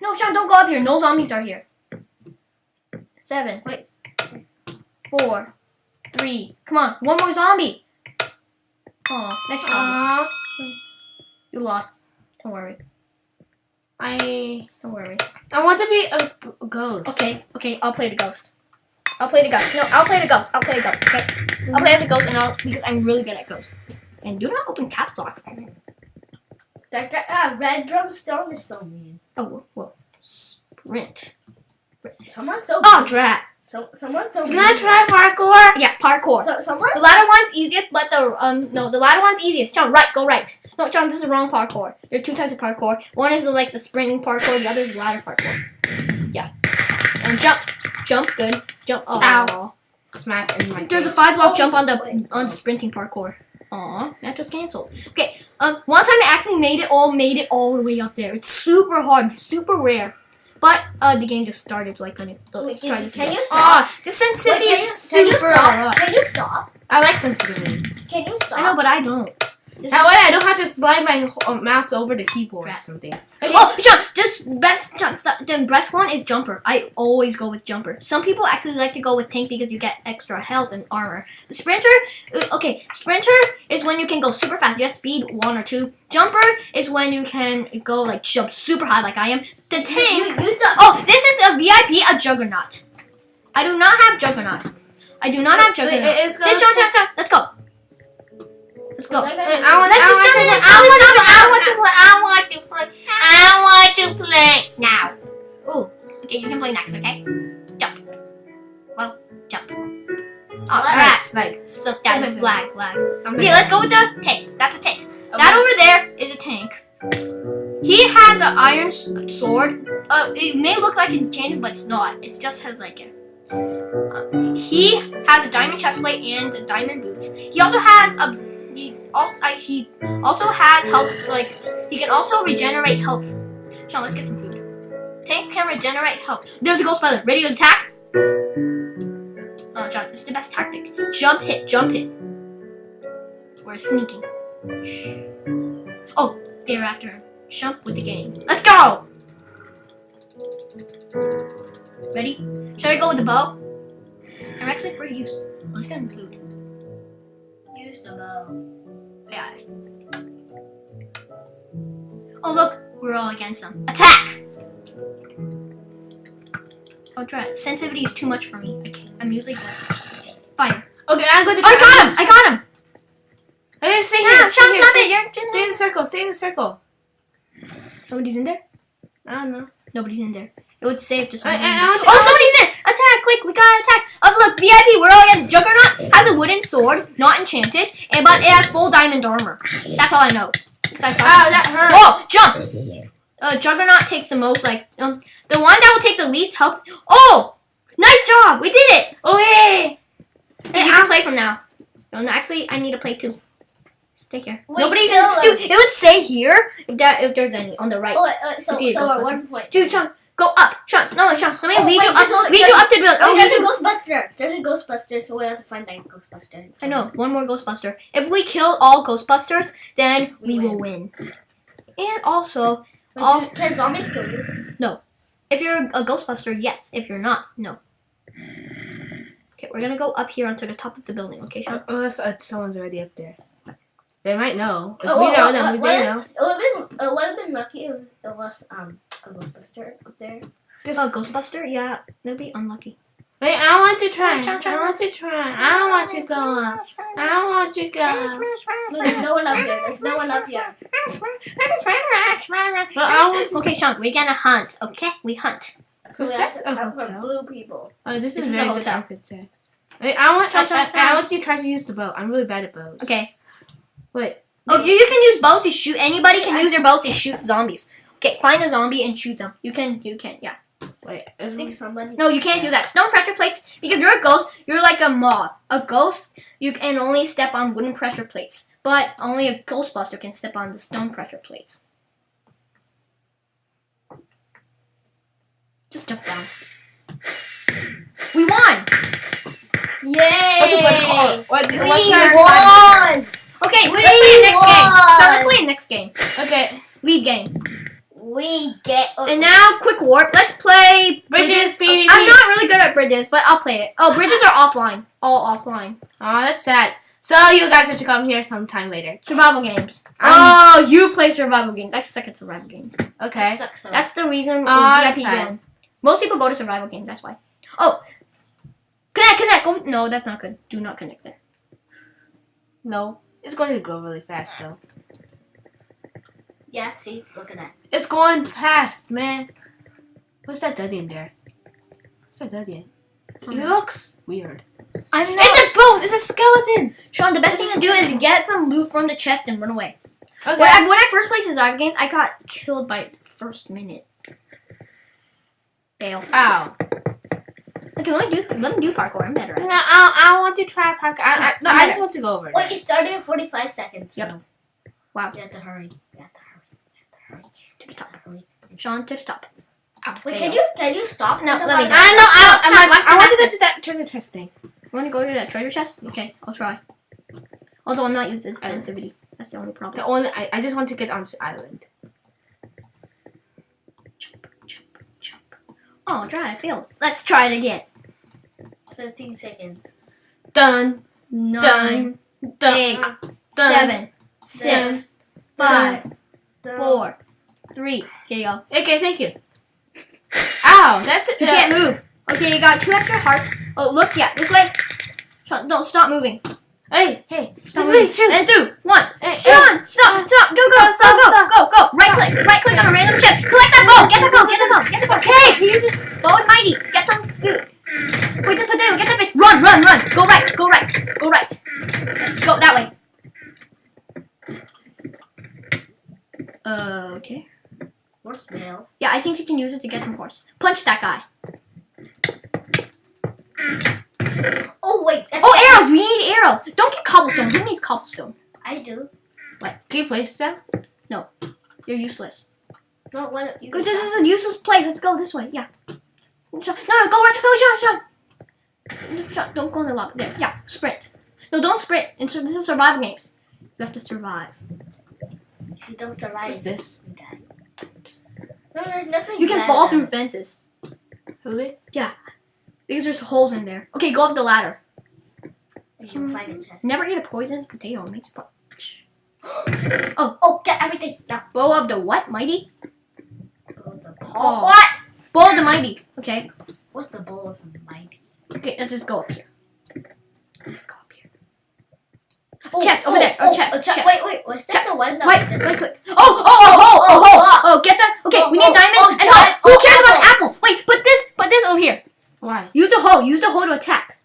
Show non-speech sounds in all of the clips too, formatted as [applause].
No, Sean, don't go up here. No zombies are here. Seven. Wait. Four. Three. Come on. One more zombie. Oh, nice job. You lost. Don't worry. I Don't worry. I want to be a, a ghost. Okay, okay, I'll play the ghost. I'll play the ghost. No, I'll play the ghost. I'll play the ghost. Okay, I'll play as a ghost, and I'll because I'm really good at ghosts. And do not open caps lock. That guy, uh, red drum stone is so mean. Oh, Sprint. Someone's so Oh, drat. So, someone's so Can. I try parkour? Yeah, parkour. So, someone. The ladder one's easiest, but the um no, the ladder one's easiest. John, right, go right. No, John, this is wrong parkour. There are two types of parkour. One is the, like the spring parkour. The other is the ladder parkour. Yeah. And jump, jump, good. Jump. Oh. Ow. Smack in my There's a five block Oh, jump on the on the sprinting parkour. Aw, that was canceled. Okay, um, one time I actually made it all, made it all the way up there. It's super hard, super rare. But uh, the game just started, so I couldn't. So let's Wait, try this can again. you stop? Ah, the Wait, sensitivity can, is you, can you super stop? Can you stop? I like sensitivity. Can you stop? I know, but I don't. This That way I don't have to slide my uh, mouse over the keyboard or Crap. something. Oh, John, this best stop. The best one is jumper. I always go with jumper. Some people actually like to go with tank because you get extra health and armor. Sprinter, uh, okay, sprinter is when you can go super fast. You have speed one or two. Jumper is when you can go like jump super high like I am. The tank. you, you stop. Oh, this is a VIP, a juggernaut. I do not have juggernaut. I do not have Wait, juggernaut. it- it's Just gonna- John, John, John. Let's go. Let's go. That guy Wait, is- I want, Let's I want to play. I want to play. I want to play. I want to play. I want to play now. Ooh. Okay, you can play next. Okay. Jump. Well, jump. Oh, alright. Like, So that's lag, lag. I'm Okay, let's go with the tank. That's a tank. That over there is a tank. He has an iron sword. Uh, it may look like it's enchanted, but it's not. It just has like a. Uh, he has a diamond chestplate and a diamond boots. He also has a. Also, I, he also has health. Like he can also regenerate health. Sean, let's get some food. Tank can regenerate health. There's a ghost spider. Ready to attack? Oh, John, this is the best tactic. Jump hit, jump hit. We're sneaking. Oh, they're after him. Jump with the game. Let's go! Ready? Should I go with the bow? I'm actually pretty used. Let's get some food. Use the bow. Oh look, we're all against them. Attack! Oh, try it. Sensitivity is too much for me. I can't. I'm usually good. Fire. Okay, I'm going to. Oh, I got him! I got him! Okay, stay here. Sean, Stay here. stop Stay, it! You're stay in the circle. Stay in the circle. Somebody's in there? I don't know. Nobody's in there. It would save just I, I. I to. Oh, somebody's in! Attack! Quick, we gotta attack! Oh, look, VIP, we're all against Juggernaut has a wooden sword, not enchanted, and but it has full diamond armor. That's all I know. I saw Ow, that hurt. Oh, jump! Uh, Juggernaut takes the most, like, um, the one that will take the least health. Oh! Nice job! We did it! Oh yay! Okay, you can play from now. No, no, actually, I need to play too. Stay here. Wait, Nobody's in. Dude, it would say here if that if there's any on the right. Oh, uh, so, so at one point. Dude, Sean, go up. Sean, no, Sean, let me Oh, lead wait, you there's up. only- lead you up to the building. Oh, Oh, there's a you- Ghostbuster. There's a Ghostbuster, so we have to find that Ghostbuster. I know, one more Ghostbuster. If we kill all Ghostbusters, then we, We will win. And also, Wait, Oh. do- can zombies kill you? No. If you're a Ghostbuster, yes. If you're not, no. Okay, we're gonna go up here onto the top of the building. Okay, Sean. Oh, that's, uh, someone's already up there. They might know. If Oh, we oh, know oh, them, what- they what know. It would have been, it would have been lucky if it was um a Ghostbuster up there. Just, Oh, Ghostbuster? Yeah, that'd be unlucky. wait, I want to try. I want to try. I don't want to go up. I want to go. There's no one up here. There's no one up here. But I want. Okay, Sean, we're gonna hunt. Okay, we hunt. So So have a hotel. blue people. Oh, this, This is is a very good hotel. architecture. Wait, I want. I, I. I want you to try to use the bow. I'm really bad at bows. Okay. Wait. Oh, you, you can use bows to shoot. Anybody can use their bows to shoot zombies. Okay, find a zombie and shoot them. You can. You can. Yeah. Wait. I think somebody. No, you can't do that. Stone pressure plates, because you're a ghost, you're like a mob. A ghost, you can only step on wooden pressure plates. But only a ghostbuster can step on the stone pressure plates. Just jump down. We won! Yay! What's a good call? What, We what's won! Okay, We let's play the next game. So let's play the next game. Okay. Lead game. We We get. And now, quick warp. Let's play Bridges, Oh, I'm not really good at bridges, but I'll play it. Oh, bridges are offline. All offline. Oh, that's sad. So you guys have to come here sometime later. Survival games. Um, oh, you play survival games. I suck at survival games. Okay. That sucks. That's the reason Oh, that's VIP fine. go. Most people go to survival games. That's why. Oh, connect, connect. Go. No, that's not good. Do not connect there. No, it's going to grow really fast though. Yeah. See, look at that. It's going fast, man. What's that dead in there? What's that dead in? It looks weird. I know. It's a bone. It's a skeleton. Sean, the best thing to do is get some loot from the chest and run away. Okay. When I, when I first played survival games, I got killed by first minute. Fail. Ow. Okay, let me do let me do parkour. I'm better at No, it. I, I want to try parkour. I, I, no, I just want to go over. Wait, it started in 45 seconds. Yep. So Wow. you have to hurry. You have to hurry. You have to hurry. To the top. Hurry. Sean to the top. Ow, oh, Wait, can you can you stop? No, let me- park? I know. I, Stop, I'm I want to go to that treasure chest thing. Want to go to that treasure chest? Okay, I'll try. Although I'm not using to oh. sensitivity. That's the only problem. The only I, I just want to get onto the island. Jump, jump, jump. Oh, try. I failed. Let's try it again. 15 seconds. Done. Nine, Done. Done. eight, Done. seven, six, five, done. four, three. Here you go. Okay, thank you. [laughs] Ow, that You can't move. Okay, you got two extra hearts. Oh, look, yeah, this way. Sean, don't stop moving. Hey, hey, Stop Hey, moving. shoot. And two, one. Hey, Sean, stop, stop, go, go, Stop, stop, go, stop. go, go, go. Right click, right click on a random chip. Collect that bone. Get the bone. Get the bone. Get the bone. Okay, can you just go with Mighty? Get some food. Wait, just put down. Get that bitch. Run, run, run. Go right. Go right. Go right. Let's go that way. Uh, okay. Horse mail. Yeah, I think you can use it to get some horse. Punch that guy. Oh wait. That's Oh, arrows. We need arrows. Don't get cobblestone. Who needs cobblestone? I do. Can you place them? No. You're useless. No, one. You Go, this is a useless play. Let's go this way. Yeah. Sean- No, no, go right. No, Sean, Sean. Sean, don't go in the lava. There. Yeah, sprint. No, don't sprint. And this is survival games. You have to survive. If you don't survive, What's this? You. No, there's nothing. You can bad fall through fences Really? Yeah. Because there's holes in there. Okay, go up the ladder. You can find a chest. Never eat a poisonous potato. It makes po- [gasps] oh. oh, get everything. Yeah. bow of the what? Mighty. Bowl of the Oh. What? Bow of the mighty. Okay. What's the bowl of the mighty? Okay, let's just go up here. Let's go up here. Oh, over oh, there. Oh, Oh, chest, chest. chest. Wait, wait. Was that Chest. the one? that Wait, was just- click. Oh, oh, oh, oh, oh, oh, oh, get that. Okay, Oh, we need oh, diamonds oh, and hoe. Who oh, cares about the apple. Wait, put this, put this over here. Why? Use the hoe. Use the hoe to attack.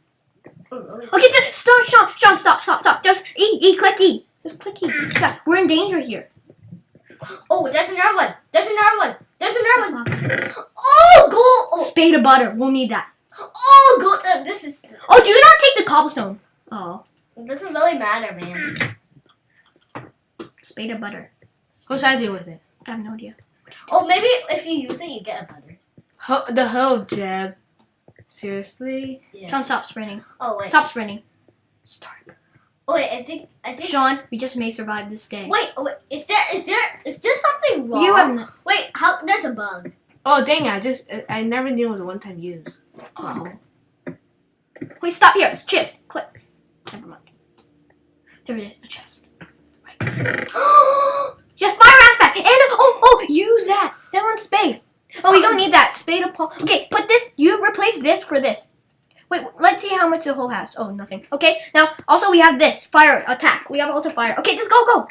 Oh, okay. Okay, just stop, Sean, Sean, stop, stop, stop. Just E, E, click E. Just click E. Yeah, we're in danger here. Oh, there's another one. There's another one. There's another one. Oh, gold. Oh, Spade of butter. We'll need that. oh, gold. Uh, This is. Oh, do not take the cobblestone. Oh, It doesn't really matter, man. spade of butter. What should I do with it? I have no idea. Oh, maybe if you use it, you get a butter. Ho- the hoe, Jeb. Seriously? Yeah. Sean, stop sprinting. Oh wait. Stop sprinting. Start. Oh wait. I think. I think. Sean, we just may survive this day. Wait. Oh, wait. Is there? Is there? Is there something wrong? You have no- Wait. How? There's a bug. Oh, dang it. I just, I, I never knew it was a one-time use. Oh. Wait, stop here. Chip. Click. Never mind. There it is. A chest. Right. [gasps] yes, fire aspect. And oh, oh, use that. That one's spade. Oh, we don't need that. Spade of Paul. Okay, put this. You replace this for this. Wait, let's see how much the hole has. Oh, nothing. Okay, now also we have this fire attack. We have also fire. Okay, just go, go.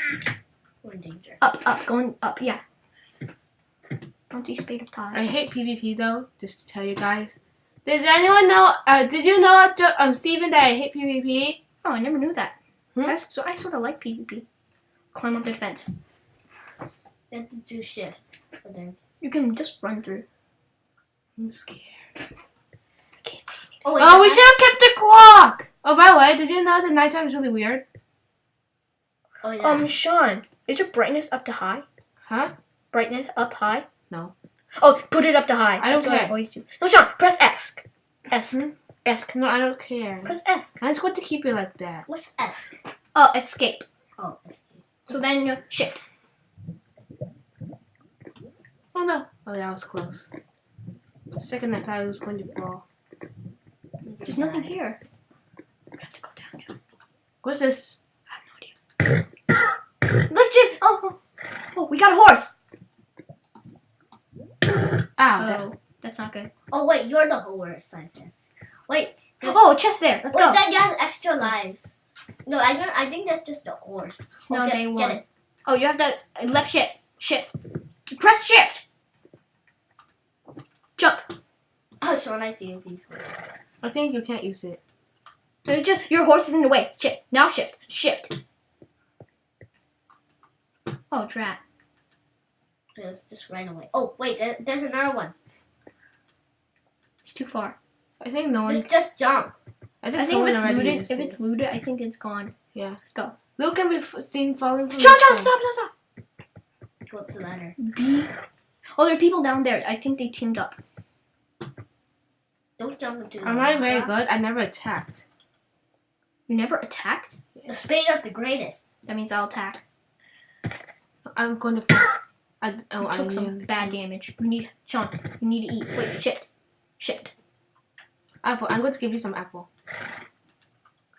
We're in danger. Up, up, going up. Yeah. Don't see spade of I hate PvP though, just to tell you guys. Did anyone know, uh, did you know, um, Steven, that I hate PvP? Oh, I never knew that. Hmm? That's, so I sort of like PvP. Climb up the fence. You have to do shift. for this. You can just run through. I'm scared. I can't see anything. Oh wait. Oh, we should have kept the clock! Oh, by the way, did you know that nighttime is really weird? Oh yeah. Um, Sean, is your brightness up to high? Huh? Brightness up high? No. Oh, put it up to high. I don't That's what I care. always do. No, Sean, press S. S. Hmm? S. No, I don't care. Press S. I'm just going to keep it like that. What's S? Oh, escape. Oh, escape. So then you shift. Oh no! Oh, that was close. The second I thought it was going to fall. There's nothing here. We have to go down, John. What's this? I have no idea. [coughs] Lift it! Oh, oh, oh, we got a horse. [coughs] Ah, Ow! that- Oh, that's not good. Oh wait, you're the horse, I guess. Wait, Oh, a chest there. Let's wait, go. then you have extra lives. No, I don't. I think that's just the horse. It's now Oh, get- day get one. it. Oh, you have to uh, left shift. Shift. Press shift. Jump. Oh, Sean, I see these horses. I think you can't use it. Uh, ju- Your horse is in the way. Shift. Now shift. Shift. Oh, drat. Just, just right away. Oh wait, there, there's another one. It's too far. I think no one. Just, just jump. I I think, think if it's looted, if it. it's looted, I think it's gone. Yeah. Let's go. Luke can be f- seen falling from. Sean, the Sean, tree. stop, stop, stop. Go up the ladder. B. Oh, there are people down there. I think they teamed up. Don't jump into the I'm not very lava. good. I never attacked. You never attacked? The spade of the greatest. That means I'll attack. I'm going to. Fall. I, oh, You I took some bad damage. You need, Sean, you need to eat. Wait, shit, Shift. Apple. I'm going to give you some apple.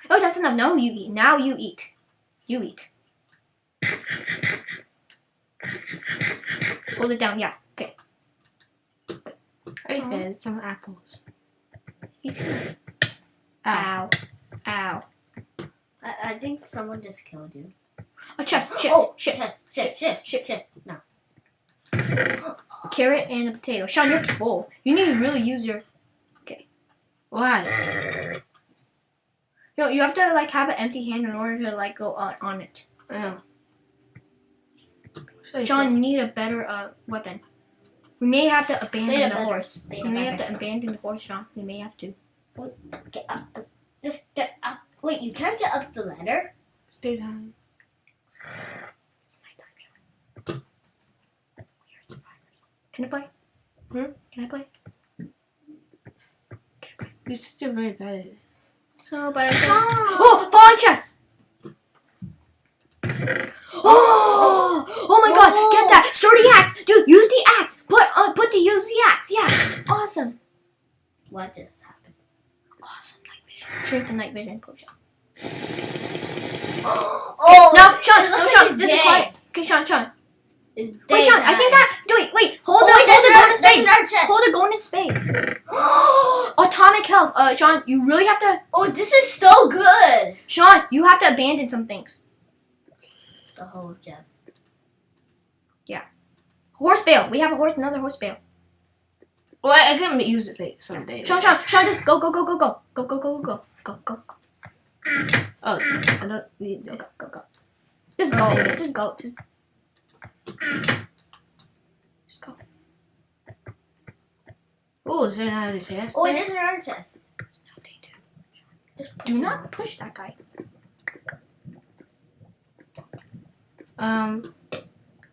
Oh, that's enough. Now you eat. Now you eat. You eat. Hold it down. Yeah. Okay. I Aw. fed some apples. Ow. Ow. Ow. I, I think someone just killed you. A chest. Shift. Oh, shift. Chest. shift, shift, shift, shift. No. Carrot and a potato. Sean, you're full. You need to really use your. Why? No, you have to like have an empty hand in order to like go on, on it. I know. So Sean, you need a better uh weapon. We may have to abandon the minute. horse. Wait We may have to abandon the horse, Sean. We may have to. Get up the. Just get up. Wait, you can't get up the ladder. Stay down. It's nighttime, Sean. We are survivors. Can I play? Hmm? Can I play? You're very bad at it. No, but I. [gasps] Oh! Oh, falling chest! [gasps] Oh! Oh my god, get that! Sturdy axe! Dude, use the axe! Put uh, put the use the axe, yeah! Awesome. What just happened? Awesome night vision. Drink the night vision potion. [gasps] Oh! No, Sean, no, Sean, like this it's is quiet. Okay, Sean, Sean. It's Wait, Sean, I think time. that. Wait, wait, hold Oh, wait, hold the golden spade. Hold the golden spade. Atomic health. Uh, Sean, you really have to. oh, this is so good. Sean, you have to abandon some things. The whole gem. Yeah. Horse bale. We have a horse, another horse bale. Well, I, I can use it like someday. Sean, Sean, Sean, just go, go, go, go, go, go, go, go, go, go, go, go, Oh, I don't need go, go, go, go. Just go, just go, just. Just go. Oh, is there another chest? Oh, there? there's another chest. Just Do not push that guy. Um,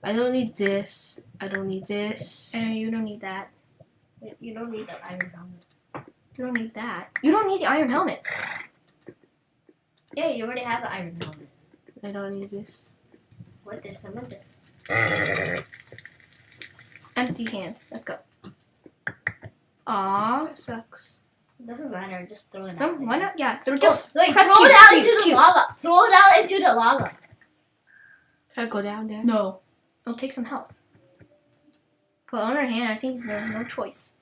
I don't need this. I don't need this. And you don't need that. You don't need the iron helmet. You don't need that. You don't need the iron helmet. Yeah, you already have an iron helmet. I don't need this. What is someone just? Empty hand. Let's go. Aww. That sucks. Doesn't matter. Just throw it No, out. why not? Yeah. So Just just wait. Throw Q, it out Q, into the Q. lava. Throw it out into the lava. Can I go down there? No. It'll take some help. But on our hand, I think there's no choice.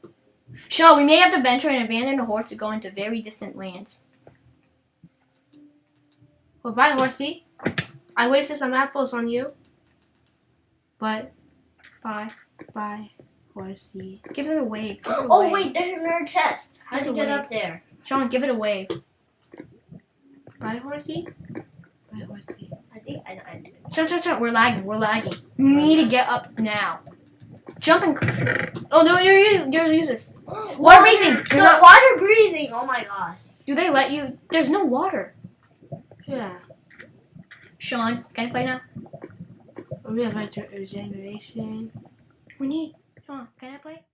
Sure, we may have to venture and abandon the horse to go into very distant lands. Well, bye, horsey. I wasted some apples on you. But, Bye. bye, horsey. Give it a wave. Give it Oh wait, there's another chest. How do you get up there? Sean, give it a wave. Bye, horsey. Bye, horsey. I think I. I Sean, Sean, Sean, we're lagging. We're lagging. You need to get up now. Jump and. Oh no, you're you're, you're useless. [gasps] Water breathing. You're No, not. water breathing. Oh my gosh. Do they let you? There's no water. Yeah. Sean, can I play now? We're gonna a generation. We need. Come on, can I play?